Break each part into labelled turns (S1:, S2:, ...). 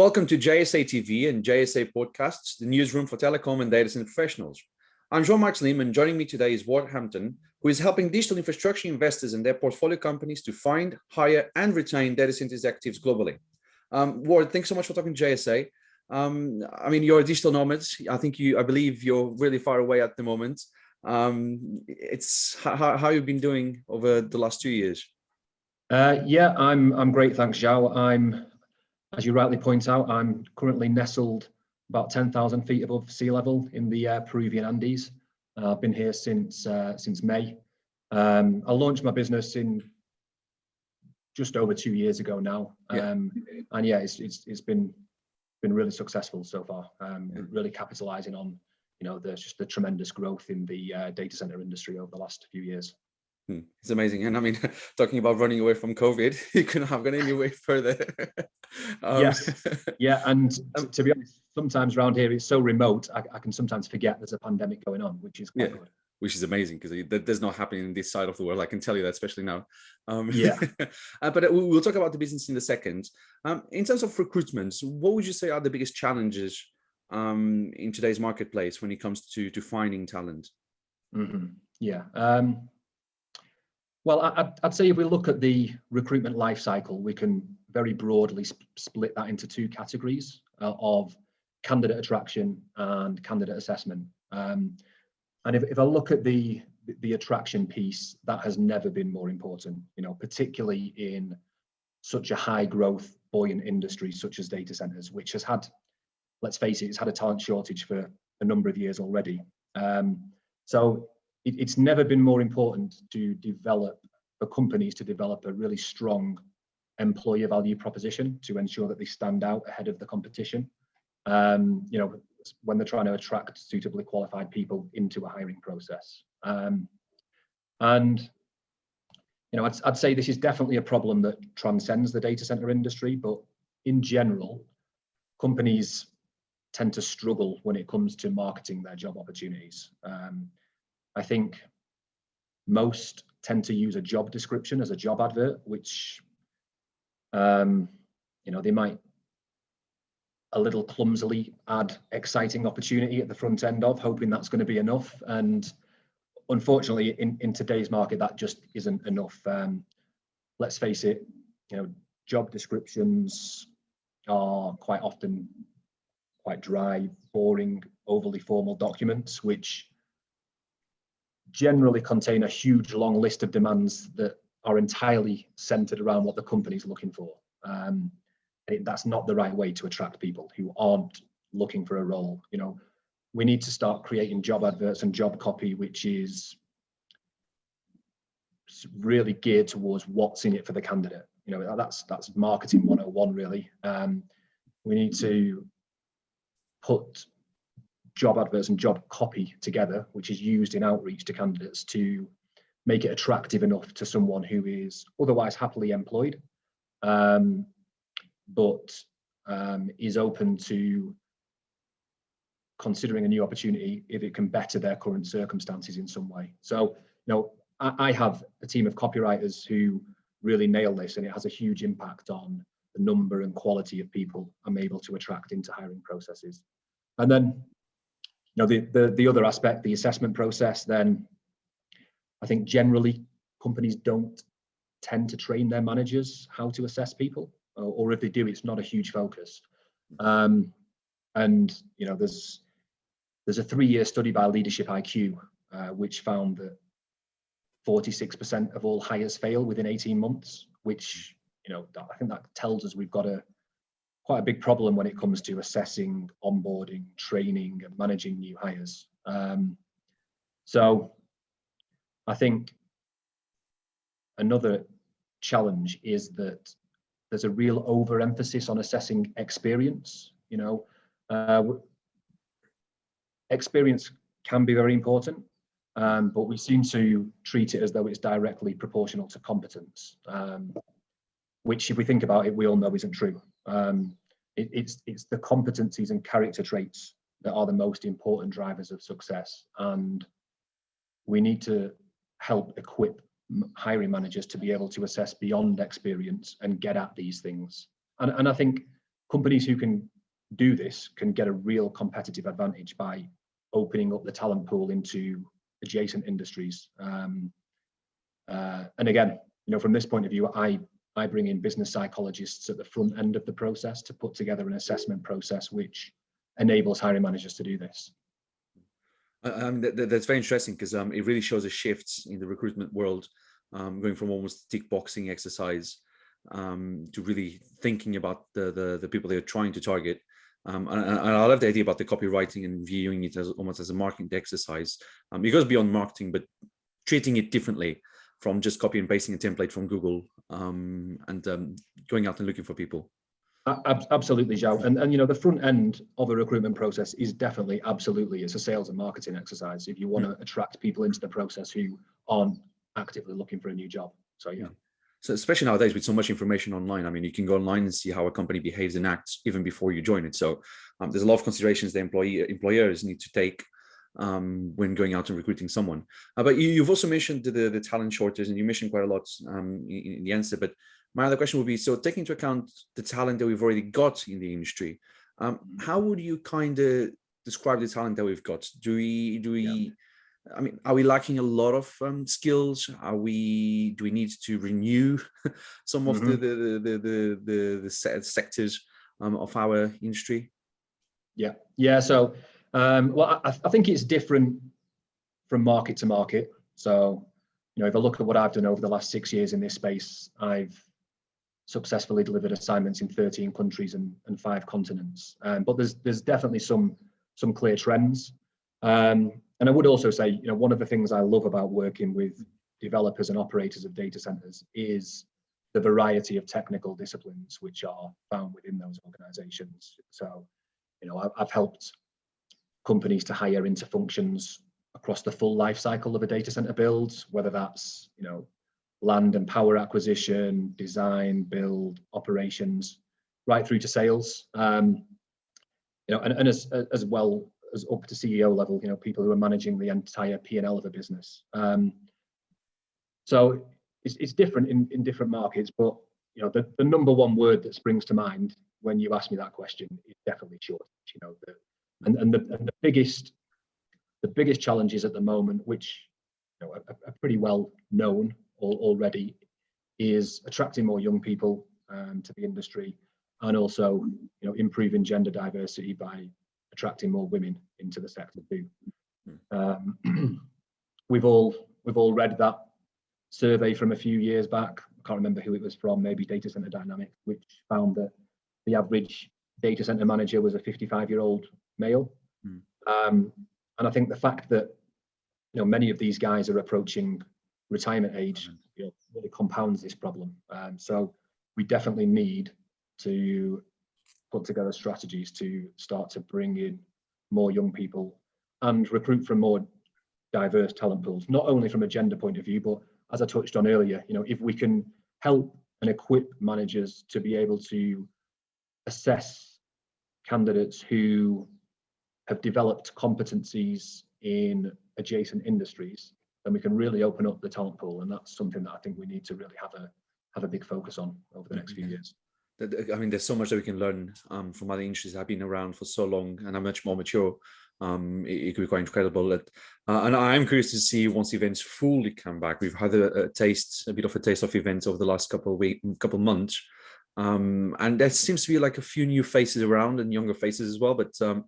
S1: Welcome to JSA TV and JSA Podcasts, the newsroom for telecom and data center professionals. I'm Jean-Marc Slim and joining me today is Ward Hampton, who is helping digital infrastructure investors and their portfolio companies to find, hire and retain data center executives globally. Um, Ward, thanks so much for talking to JSA. Um, I mean, you're a digital nomad. I think you, I believe you're really far away at the moment. Um, it's how, how you've been doing over the last two years.
S2: Uh, yeah, I'm I'm great, thanks, Zhao. I'm as you rightly point out, I'm currently nestled about 10,000 feet above sea level in the uh, Peruvian Andes. Uh, I've been here since uh, since May. Um, I launched my business in just over two years ago now, um, yeah. and yeah, it's, it's it's been been really successful so far. Um, yeah. Really capitalising on you know the just the tremendous growth in the uh, data center industry over the last few years.
S1: Hmm, it's amazing. And I mean, talking about running away from COVID, you couldn't have gone any way further.
S2: um, yes. Yeah. And um, to be honest, sometimes around here, it's so remote, I, I, can sometimes forget there's a pandemic going on, which is quite yeah. good.
S1: Which is amazing because that does not happen in this side of the world. I can tell you that, especially now.
S2: Um, yeah.
S1: uh, but uh, we'll talk about the business in a second. Um, in terms of recruitment, what would you say are the biggest challenges um, in today's marketplace when it comes to to finding talent?
S2: Mm -hmm. Yeah. Um, well, I'd, say if we look at the recruitment life cycle, we can very broadly sp split that into two categories uh, of candidate attraction and candidate assessment. Um, and if, if I look at the the attraction piece, that has never been more important, you know, particularly in such a high growth, buoyant industry such as data centers, which has had, let's face it, it's had a talent shortage for a number of years already. Um, so it, it's never been more important to develop for companies to develop a really strong employer value proposition to ensure that they stand out ahead of the competition. Um, you know, when they're trying to attract suitably qualified people into a hiring process. Um, and you know, I'd, I'd say this is definitely a problem that transcends the data center industry, but in general, companies tend to struggle when it comes to marketing their job opportunities. Um, I think most tend to use a job description as a job advert, which, um, you know, they might a little clumsily add exciting opportunity at the front end of, hoping that's going to be enough. And unfortunately, in, in today's market, that just isn't enough. Um, let's face it, you know, job descriptions are quite often quite dry, boring, overly formal documents, which generally contain a huge long list of demands that are entirely centered around what the company's looking for. Um, it, that's not the right way to attract people who aren't looking for a role. You know, we need to start creating job adverts and job copy, which is really geared towards what's in it for the candidate. You know, that's that's marketing 101 really. Um, we need to put job adverts and job copy together, which is used in outreach to candidates to make it attractive enough to someone who is otherwise happily employed, um, but um, is open to considering a new opportunity if it can better their current circumstances in some way. So, you know, I, I have a team of copywriters who really nail this and it has a huge impact on the number and quality of people I'm able to attract into hiring processes. And then know, the, the, the other aspect, the assessment process, then I think generally companies don't tend to train their managers how to assess people, or, or if they do, it's not a huge focus. Um, and you know, there's there's a three-year study by Leadership IQ uh, which found that 46% of all hires fail within 18 months, which you know I think that tells us we've got a quite a big problem when it comes to assessing, onboarding, training, and managing new hires. Um, so I think another challenge is that there's a real overemphasis on assessing experience. You know, uh, experience can be very important, um, but we seem to treat it as though it's directly proportional to competence, um, which if we think about it, we all know isn't true. Um, it, it's it's the competencies and character traits that are the most important drivers of success and we need to help equip hiring managers to be able to assess beyond experience and get at these things and, and i think companies who can do this can get a real competitive advantage by opening up the talent pool into adjacent industries. Um, uh, and again, you know, from this point of view, I I bring in business psychologists at the front end of the process to put together an assessment process which enables hiring managers to do this.
S1: Um, that, that's very interesting because um, it really shows a shift in the recruitment world, um, going from almost tick boxing exercise um, to really thinking about the, the, the people they're trying to target. Um, and, and, I love the idea about the copywriting and viewing it as almost as a marketing exercise. Um, it goes beyond marketing, but treating it differently from just copy and pasting a template from Google um, and um, going out and looking for people.
S2: Absolutely, Joe. And, and you know, the front end of a recruitment process is definitely absolutely it's a sales and marketing exercise if you want to attract people into the process who aren't actively looking for a new job. So yeah.
S1: So especially nowadays with so much information online, I mean, you can go online and see how a company behaves and acts even before you join it. So um, there's a lot of considerations the employee employers need to take um, when going out and recruiting someone. Uh, but you, have also mentioned the, the talent shortage and you mentioned quite a lot um, in, in, the answer. But my other question would be, so taking into account the talent that we've already got in the industry, um, mm-hmm. how would you kind of describe the talent that we've got? Do we, do we, yeah. I mean, are we lacking a lot of um, skills? Are we, do we need to renew some of mm -hmm. the, the, the, the, the, the sectors um, of our industry?
S2: Yeah, yeah. So, um, well, I, I think it's different from market to market. So, you know, if I look at what I've done over the last six years in this space, I've successfully delivered assignments in 13 countries and, and five continents. Um, but there's there's definitely some some clear trends. Um, and I would also say, you know, one of the things I love about working with developers and operators of data centers is the variety of technical disciplines which are found within those organizations. So, you know, I've helped companies to hire into functions across the full life cycle of a data center build, whether that's, you know, land and power acquisition, design, build, operations, right through to sales. Um, you know, and, and as, as well as up to CEO level, you know, people who are managing the entire P&L of a business. Um, so it's, it's different in, in different markets, but you know, the, the number one word that springs to mind when you ask me that question is definitely shortage. You know, the, and, and, the, and the biggest the biggest challenges at the moment, which you know, are, are pretty well known already, is attracting more young people um, to the industry and also you know improving gender diversity by attracting more women into the sector too. Um, we've all we've all read that survey from a few years back. I can't remember who it was from, maybe Data Center Dynamics, which found that the average data center manager was a 55 year old male. Hmm. Um, and I think the fact that you know many of these guys are approaching retirement age you know, really compounds this problem. Um, so we definitely need to put together strategies to start to bring in more young people and recruit from more diverse talent pools, not only from a gender point of view, but as I touched on earlier, you know, if we can help and equip managers to be able to assess candidates who have developed competencies in adjacent industries, then we can really open up the talent pool. And that's something that I think we need to really have a have a big focus on over the next few mm-hmm. years.
S1: I mean, there's so much that we can learn um, from other industries that have been around for so long and are much more mature. Um, it, it, could be quite incredible. That, uh, and I'm curious to see once events fully come back. We've had a, a, taste, a bit of a taste of events over the last couple of weeks, couple of months. Um, and there seems to be like a few new faces around and younger faces as well. But um,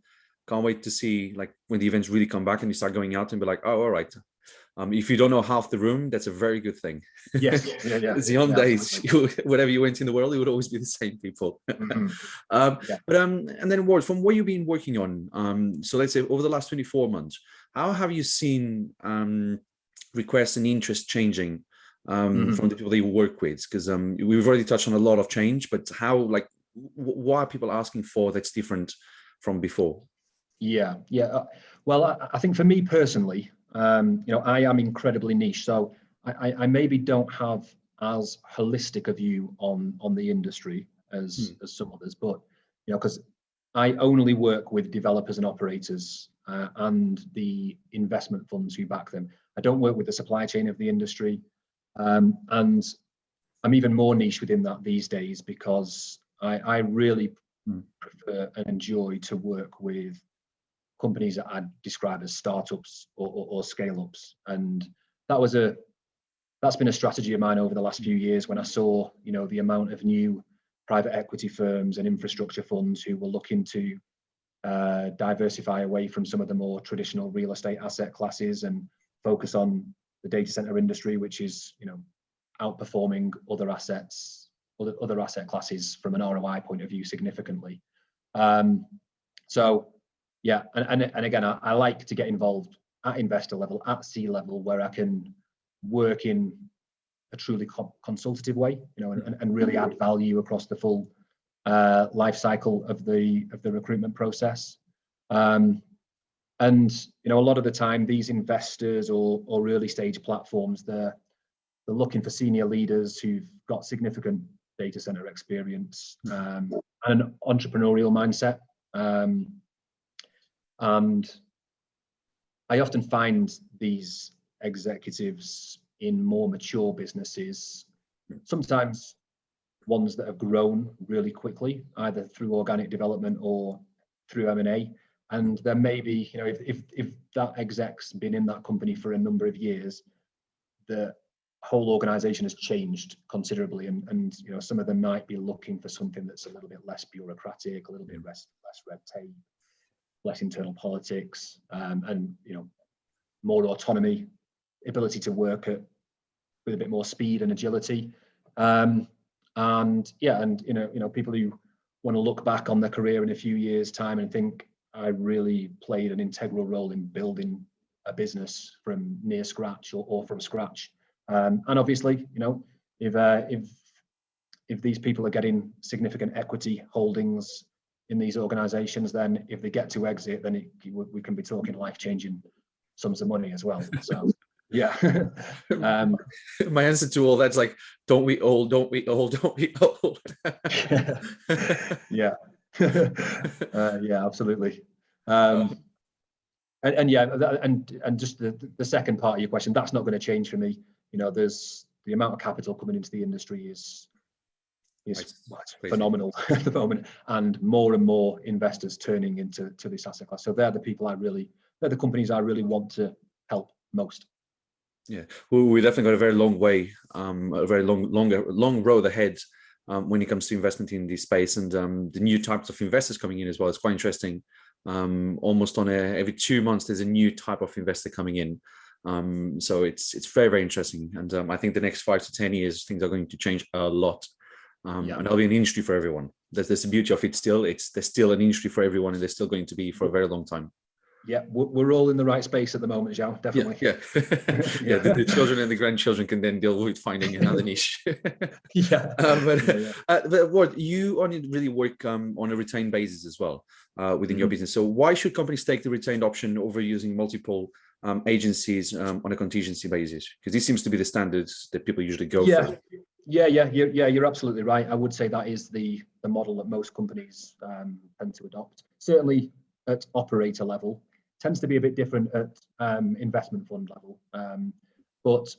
S1: can't wait to see like when the events really come back and you start going out and be like, oh, all right, um, if you don't know half the room, that's a very good thing.
S2: Yes, yeah, yeah.
S1: the old yeah, days, you, whatever you went in the world, it would always be the same people. Mm -hmm. um, yeah. But um, and then Ward, from what you've been working on, um, so let's say over the last 24 months, how have you seen um, requests and interest changing um, mm -hmm. from the people that you work with? Because um, we've already touched on a lot of change, but how, like, what are people asking for that's different from before?
S2: Yeah, yeah. Uh, well, I, I think for me personally, um, you know, I am incredibly niche, so I, I, maybe don't have as holistic a view on on the industry as hmm. as some others, but you know, because I only work with developers and operators uh, and the investment funds who back them. I don't work with the supply chain of the industry, um, and I'm even more niche within that these days because I, I really mm. prefer and enjoy to work with companies that I'd describe as startups or, or, or scale ups. And that was a that's been a strategy of mine over the last few years when I saw, you know, the amount of new private equity firms and infrastructure funds who were looking to uh, diversify away from some of the more traditional real estate asset classes and focus on the data center industry, which is, you know, outperforming other assets, other, other asset classes from an ROI point of view significantly. Um, so yeah, and, and, and again, I, I like to get involved at investor level, at C level, where I can work in a truly co consultative way, you know, and, and really add value across the full uh, life cycle of the of the recruitment process. Um, and you know, a lot of the time, these investors or or early stage platforms, they're they're looking for senior leaders who've got significant data center experience um, and an entrepreneurial mindset. Um, and I often find these executives in more mature businesses, sometimes ones that have grown really quickly, either through organic development or through M&A. And there may be, you know, if, if, if that exec's been in that company for a number of years, the whole organization has changed considerably. And, and you know, some of them might be looking for something that's a little bit less bureaucratic, a little bit less, less red tape, less internal politics, um, and, you know, more autonomy, ability to work at with a bit more speed and agility. Um, and yeah, and you know, you know, people who want to look back on their career in a few years' time and think I really played an integral role in building a business from near scratch or, or from scratch. Um, and obviously, you know, if uh, if if these people are getting significant equity holdings in these organizations, then if they get to exit, then it, we can be talking life-changing sums of money as well. So yeah. um,
S1: My answer to all that's like, don't we old, don't we old, don't we old.
S2: yeah. uh, yeah, absolutely. Um, and, and yeah, and and just the, the second part of your question, that's not going to change for me. You know, there's the amount of capital coming into the industry is is phenomenal at the moment, and more and more investors turning into to this asset class. So they're the people I really, they're the companies I really want to help most.
S1: Yeah, well, we definitely got a very long way, um, a very long, longer, long road ahead um, when it comes to investment in this space and um, the new types of investors coming in as well. It's quite interesting. Um, almost on a, every two months, there's a new type of investor coming in. Um, so it's it's very, very interesting. And um, I think the next five to 10 years, things are going to change a lot. Um, yeah. And there'll be an industry for everyone. That's, that's the beauty of it still. It's There's still an industry for everyone and there's still going to be for a very long time
S2: yeah, we're all in the right space at the moment, Joe. Definitely.
S1: Yeah, yeah, yeah the, the, children and the grandchildren can then deal with finding another niche.
S2: yeah.
S1: Um, but, yeah, yeah. Uh, but what you only really work um, on a retained basis as well uh, within mm -hmm. your mm-hmm. business. So why should companies take the retained option over using multiple um, agencies um, on a contingency basis? Because this seems to be the standards that people usually go
S2: yeah.
S1: for.
S2: Yeah, yeah, you're, yeah, you're absolutely right. I would say that is the the model that most companies um, tend to adopt. Certainly at operator level, tends to be a bit different at um, investment fund level. Um, but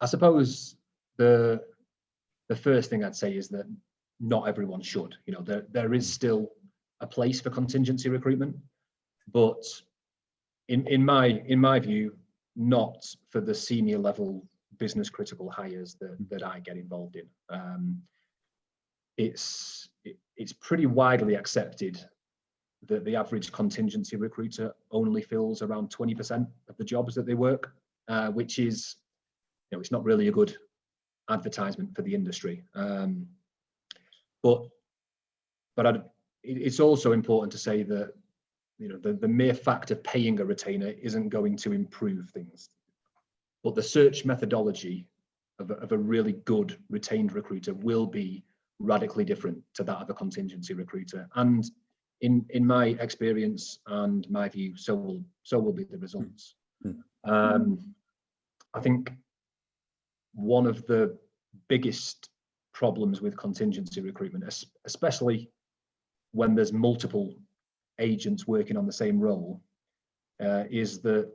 S2: I suppose the the first thing I'd say is that not everyone should. You know, there there is still a place for contingency recruitment, but in in my in my view, not for the senior level business critical hires that that I get involved in. Um, it's it, it's pretty widely accepted that the average contingency recruiter only fills around 20% of the jobs that they work, uh, which is, you know, it's not really a good advertisement for the industry. Um, but but I'd, it's also important to say that you know the, the mere fact of paying a retainer isn't going to improve things. But the search methodology of a, of a really good retained recruiter will be radically different to that of a contingency recruiter. And in in my experience and my view, so will so will be the results. Mm. Um, I think one of the biggest problems with contingency recruitment, especially when there's multiple agents working on the same role, uh, is that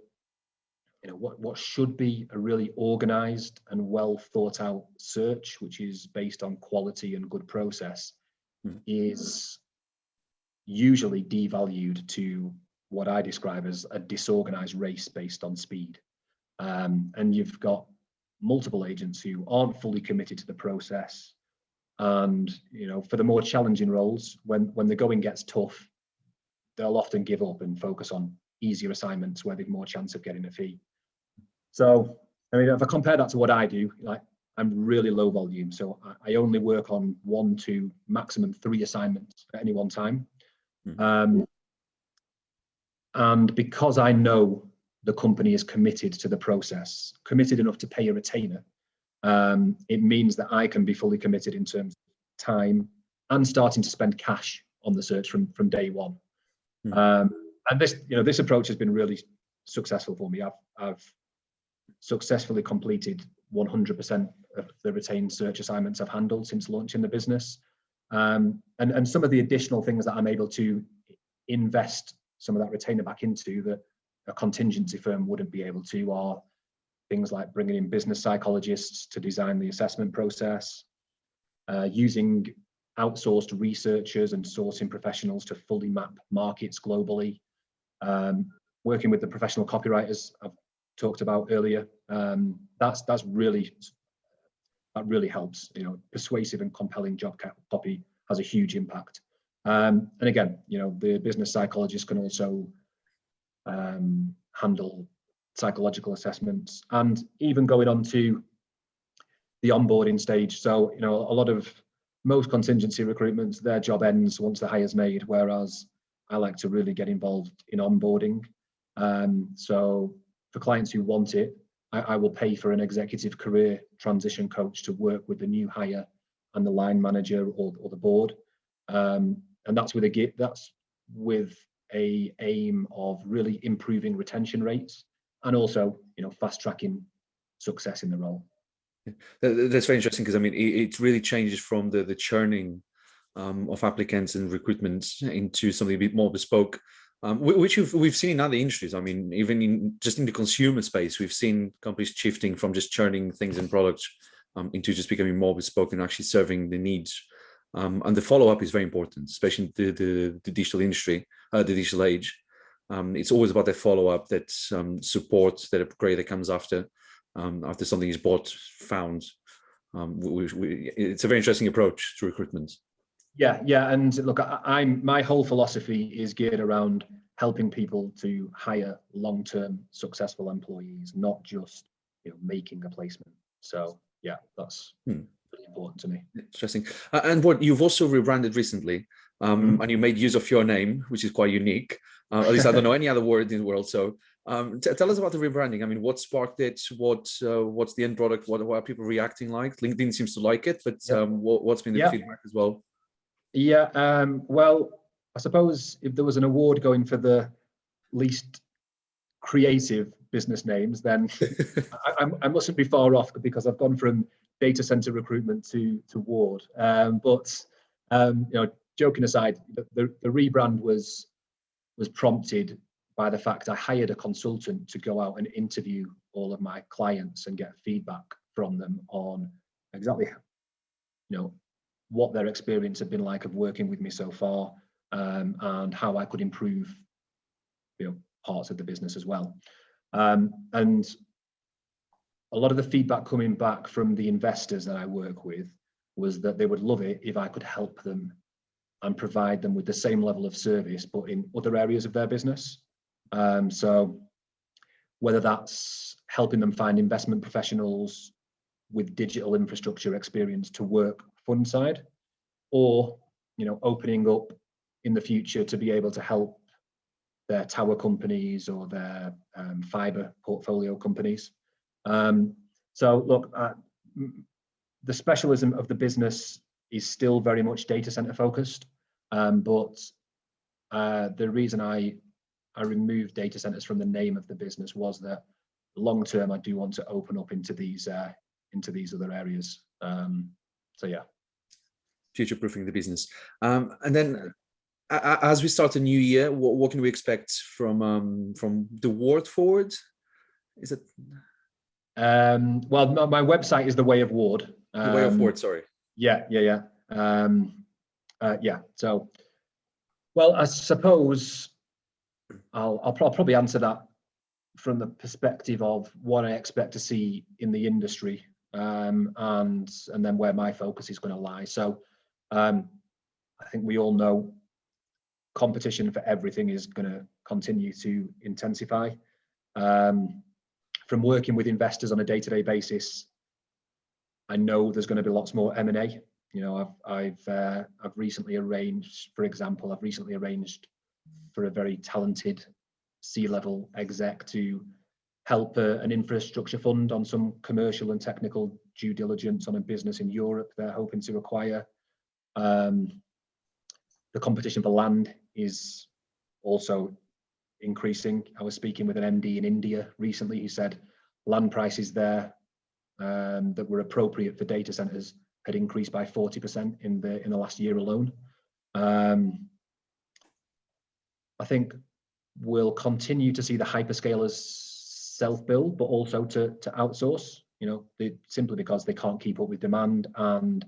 S2: you know what what should be a really organized and well thought out search, which is based on quality and good process, mm. is usually devalued to what I describe as a disorganized race based on speed. Um, and you've got multiple agents who aren't fully committed to the process. And you know, for the more challenging roles, when when the going gets tough, they'll often give up and focus on easier assignments where they've more chance of getting a fee. So, I mean, if I compare that to what I do, like I'm really low volume, so I, I only work on one, two, maximum three assignments at any one time.
S1: Mhm.
S2: Um, and because I know the company is committed to the process, committed enough to pay a retainer, um, it means that I can be fully committed in terms of time and starting to spend cash on the search from from day one.
S1: Hmm.
S2: Um, and this, you know, this approach has been really successful for me. I've I've successfully completed 100% of the retained search assignments I've handled since launching the business. Um, and, and some of the additional things that I'm able to invest some of that retainer back into that a contingency firm wouldn't be able to are things like bringing in business psychologists to design the assessment process, uh, using outsourced researchers and sourcing professionals to fully map markets globally, um, working with the professional copywriters I've talked about earlier. Um, that's that's really that really helps. You know, persuasive and compelling job copy has a huge impact. Um, and again, you know, the business psychologist can also um, handle psychological assessments and even going on to the onboarding stage. So, you know, a lot of most contingency recruitments, their job ends once the hire's made, whereas I like to really get involved in onboarding. Um, so for clients who want it, I, I will pay for an executive career transition coach to work with the new hire and the line manager or, or the board. Um, and that's with a that's with a aim of really improving retention rates and also, you know, fast tracking success in the role.
S1: That- that- That's very interesting because I mean, it, it really changes from the the churning um, of applicants and recruitment into something a bit more bespoke, um, which we've, we've seen in other industries. I mean, even in just in the consumer space, we've seen companies shifting from just churning things and products um, into just becoming more bespoke and actually serving the needs. Um, and the follow up is very important, especially in the, the, the digital industry, uh, the digital age. Um, it's always about that follow up, that um, support, that upgrade that comes after um, after something is bought, found. We, we, it's a very interesting approach to recruitment.
S2: Yeah, yeah, and look, I, I'm my whole philosophy is geared around helping people to hire long-term successful employees, not just you know making a placement. So yeah, that's
S1: Hmm.
S2: really important to me.
S1: Interesting. Uh, and what you've also rebranded recently, um, and you made use of your name, which is quite unique. Uh, at least I don't know any other word in the world. So um, tell us about the rebranding. I mean, what sparked it? What uh, what's the end product? What, what are people reacting like? LinkedIn seems to like it, but
S2: Yeah.
S1: um, what, what's been the
S2: Yeah.
S1: feedback as well?
S2: Yeah, um, well, I suppose if there was an award going for the least creative business names, then I, I mustn't be far off because I've gone from data center recruitment to to Ward. Um, but um, you know, joking aside, the, the, the rebrand was was prompted by the fact I hired a consultant to go out and interview all of my clients and get feedback from them on exactly you know what their experience had been like of working with me so far um, and how I could improve you know parts of the business as well. Um, and a lot of the feedback coming back from the investors that I work with was that they would love it if I could help them and provide them with the same level of service, but in other areas of their business. Um, so whether that's helping them find investment professionals with digital infrastructure experience to work fund side, or you know opening up in the future to be able to help their tower companies or their um, fiber portfolio companies. Um, so look, uh, the specialism of the business is still very much data center focused, um, but uh, the reason I I removed data centers from the name of the business was that long term I do want to open up into these uh, into these other areas. Um, so yeah.
S1: Future proofing the business. Um, and then as we start a new year, what, what can we expect from um, from the word forward? Is it
S2: Um, well, my, my website is the Way of Ward.
S1: the way of
S2: Um,
S1: word? Sorry.
S2: Yeah, yeah, yeah. Um, uh, yeah. So Well, I suppose I'll, I'll, pro- probably answer that from the perspective of what I expect to see in the industry um, and and then where my focus is going to lie. So um, I think we all know competition for everything is going to continue to intensify. Um, from working with investors on a day-to-day basis, I know there's going to be lots more M&A. You know, I've I've uh, I've recently arranged, for example, I've recently arranged for a very talented C-level exec to help uh, an infrastructure fund on some commercial and technical due diligence on a business in Europe they're hoping to acquire. Um, the competition for land is also increasing. I was speaking with an MD in India recently who said land prices there um, that were appropriate for data centers had increased by 40% in the in the last year alone. Um, I think we'll continue to see the hyperscalers self-build, but also to to outsource. You know, they, simply because they can't keep up with demand, and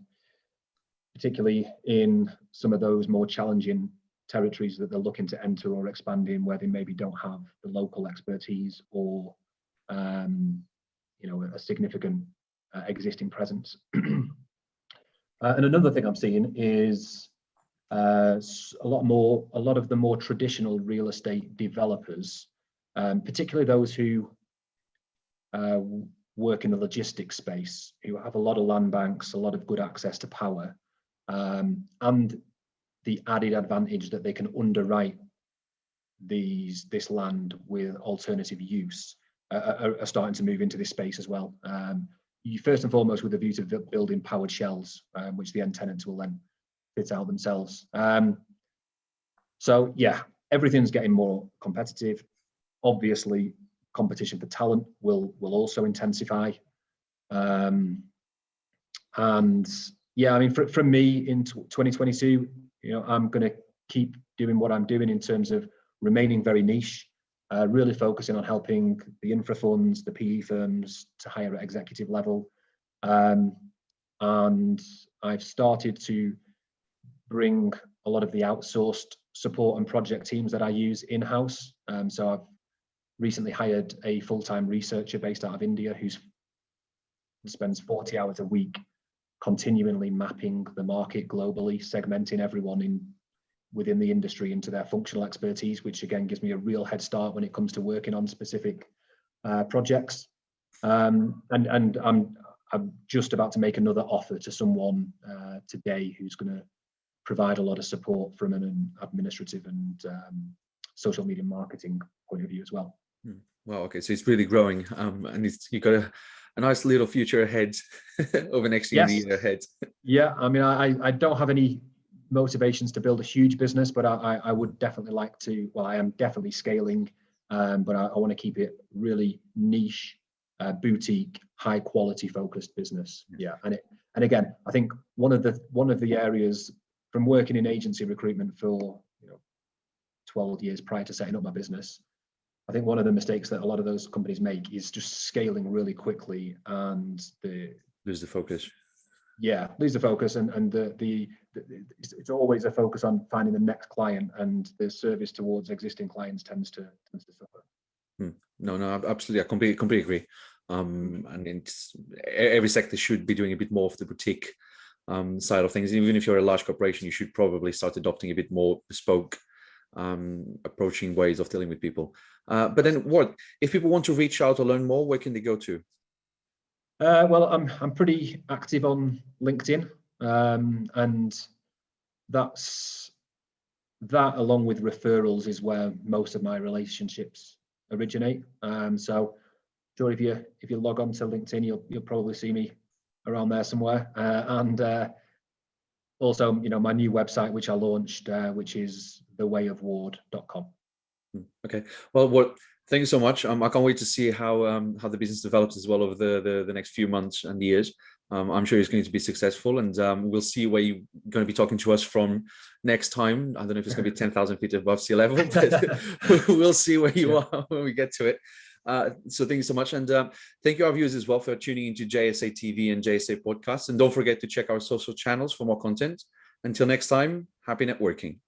S2: particularly in some of those more challenging territories that they're looking to enter or expand in, where they maybe don't have the local expertise or um, you know a significant uh, existing presence. uh, and another thing I'm seeing is uh, a lot more, a lot of the more traditional real estate developers, um, particularly those who uh, work in the logistics space, who have a lot of land banks, a lot of good access to power, um, and the added advantage that they can underwrite these this land with alternative use uh, are, are, starting to move into this space as well. Um, you first and foremost with a view to building powered shells, um, which the end tenants will then fit out themselves. Um, so yeah, everything's getting more competitive. Obviously, competition for talent will will also intensify. Um, and yeah, I mean, for, from me in 2022, you know, I'm going to keep doing what I'm doing in terms of remaining very niche, uh, really focusing on helping the infra funds, the PE firms to hire at executive level. Um, and I've started to bring a lot of the outsourced support and project teams that I use in-house. Um, so I've recently hired a full-time researcher based out of India who spends 40 hours a week continually mapping the market globally, segmenting everyone in within the industry into their functional expertise, which again gives me a real head start when it comes to working on specific uh, projects. Um, and and I'm I'm just about to make another offer to someone uh, today who's going to provide a lot of support from an administrative and um, social media marketing point of view as well.
S1: Hmm. Well, okay, so it's really growing, um, and it's you got a, a nice little future ahead over next year, yes. year ahead.
S2: Yeah, I mean, I I don't have any motivations to build a huge business, but I I would definitely like to. Well, I am definitely scaling, um, but I, I want to keep it really niche, uh, boutique, high quality focused business. Yeah, and it and again, I think one of the one of the areas from working in agency recruitment for you know 12 years prior to setting up my business i think one of the mistakes that a lot of those companies make is just scaling really quickly and the
S1: lose the focus
S2: yeah lose the focus and and the, the, the it's, it's, always a focus on finding the next client and the service towards existing clients tends to tends to suffer
S1: hmm. no no absolutely i completely completely agree um and it's every sector should be doing a bit more of the boutique um, side of things. Even if you're a large corporation, you should probably start adopting a bit more bespoke um, approaching ways of dealing with people. Uh, but then what, if people want to reach out or learn more, where can they go to?
S2: Uh, well, I'm, I'm pretty active on LinkedIn um, and that's that along with referrals is where most of my relationships originate. Um, so sure if you if you log on to LinkedIn, you'll you'll probably see me around there somewhere. Uh, and uh, also, you know, my new website, which I launched, uh, which is thewayofward.com.
S1: Hmm, okay. Well, what thank you so much. Um, I can't wait to see how um, how the business develops as well over the, the, the next few months and years. Um, I'm sure it's going to be successful and um, we'll see where you're going to be talking to us from next time. I don't know if it's going to be 10,000 feet above sea level, but we'll see where you yeah. are when we get to it. Uh, so thank you so much. And uh, thank you our viewers as well for tuning into JSA TV and JSA podcasts. And don't forget to check our social channels for more content. Until next time, happy networking.